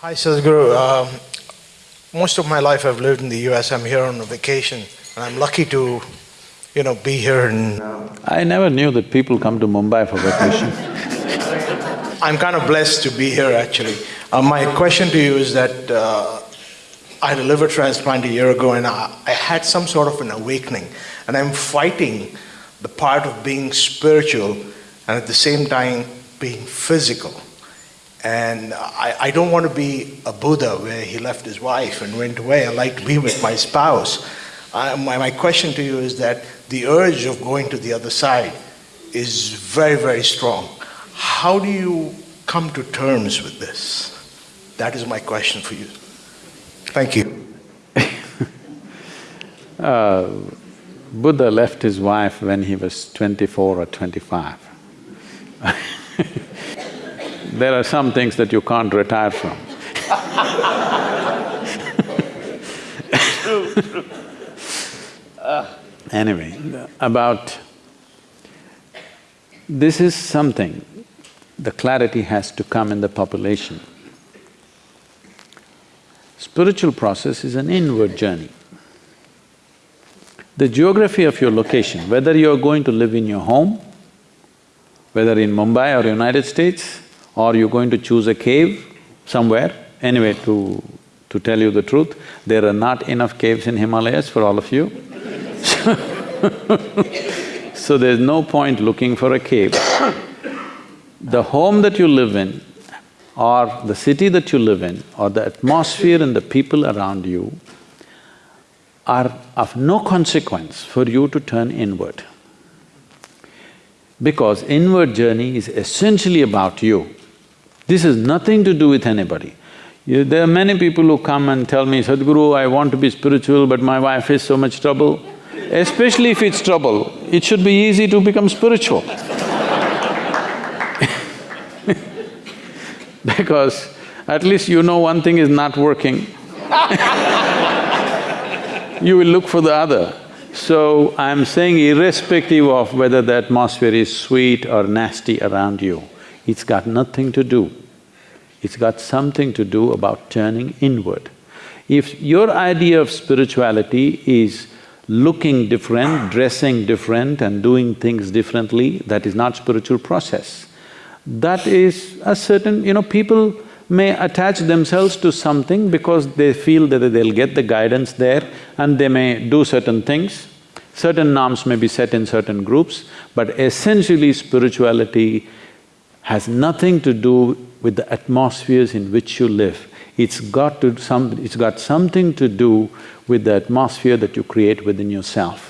Hi, Sadhguru. Um, most of my life I've lived in the US. I'm here on a vacation, and I'm lucky to, you know, be here in. Uh, I never knew that people come to Mumbai for vacation. I'm kind of blessed to be here, actually. Uh, my question to you is that uh, I had a liver transplant a year ago, and I, I had some sort of an awakening, and I'm fighting the part of being spiritual and at the same time being physical. And I, I don't want to be a Buddha where he left his wife and went away. I like to be with my spouse. I, my, my question to you is that the urge of going to the other side is very, very strong. How do you come to terms with this? That is my question for you. Thank you. uh, Buddha left his wife when he was twenty-four or twenty-five. there are some things that you can't retire from. Anyway, about… This is something, the clarity has to come in the population. Spiritual process is an inward journey. The geography of your location, whether you're going to live in your home, whether in Mumbai or United States, or you're going to choose a cave somewhere, anyway, to… to tell you the truth, there are not enough caves in Himalayas for all of you so there's no point looking for a cave. The home that you live in, or the city that you live in, or the atmosphere and the people around you are of no consequence for you to turn inward. Because inward journey is essentially about you. This has nothing to do with anybody. You, there are many people who come and tell me, Sadhguru, I want to be spiritual but my wife is so much trouble. Especially if it's trouble, it should be easy to become spiritual Because at least you know one thing is not working you will look for the other. So I'm saying irrespective of whether the atmosphere is sweet or nasty around you, it's got nothing to do. It's got something to do about turning inward. If your idea of spirituality is looking different, dressing different and doing things differently, that is not spiritual process. That is a certain… you know, people may attach themselves to something because they feel that they'll get the guidance there and they may do certain things. Certain norms may be set in certain groups, but essentially spirituality has nothing to do with the atmospheres in which you live. It's got to some… it's got something to do with the atmosphere that you create within yourself.